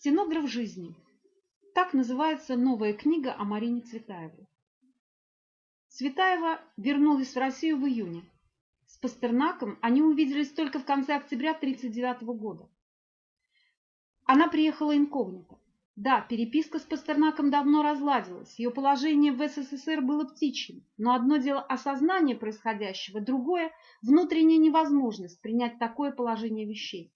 Стенограф жизни. Так называется новая книга о Марине Цветаевой. Цветаева вернулась в Россию в июне. С Пастернаком они увиделись только в конце октября 1939 года. Она приехала инкогнито. Да, переписка с Пастернаком давно разладилась, ее положение в СССР было птичьим, но одно дело осознание происходящего, другое – внутренняя невозможность принять такое положение вещей.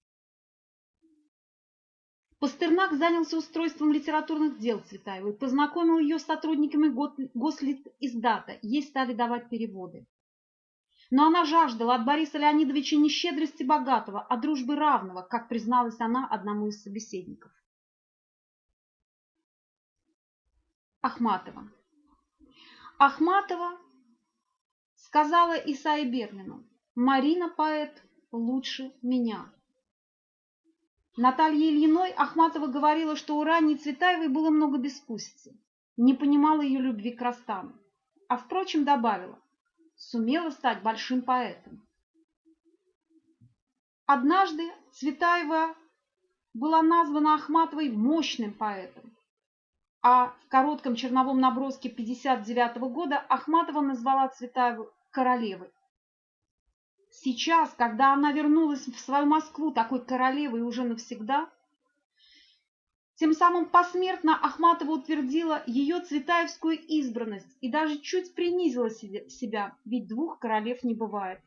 Пастернак занялся устройством литературных дел Цветаевой, познакомил ее с сотрудниками Гослитиздата, ей стали давать переводы. Но она жаждала от Бориса Леонидовича не щедрости богатого, а дружбы равного, как призналась она одному из собеседников. Ахматова. Ахматова сказала Исаи Берлину, Марина поэт лучше меня. Наталье Ильиной Ахматова говорила, что у ранней Цветаевой было много бескусицы, не понимала ее любви к Растану, а, впрочем, добавила, сумела стать большим поэтом. Однажды Цветаева была названа Ахматовой мощным поэтом, а в коротком черновом наброске 59 года Ахматова назвала Цветаеву королевой. Сейчас, когда она вернулась в свою Москву такой королевой уже навсегда, тем самым посмертно Ахматова утвердила ее цветаевскую избранность и даже чуть принизила себя, ведь двух королев не бывает.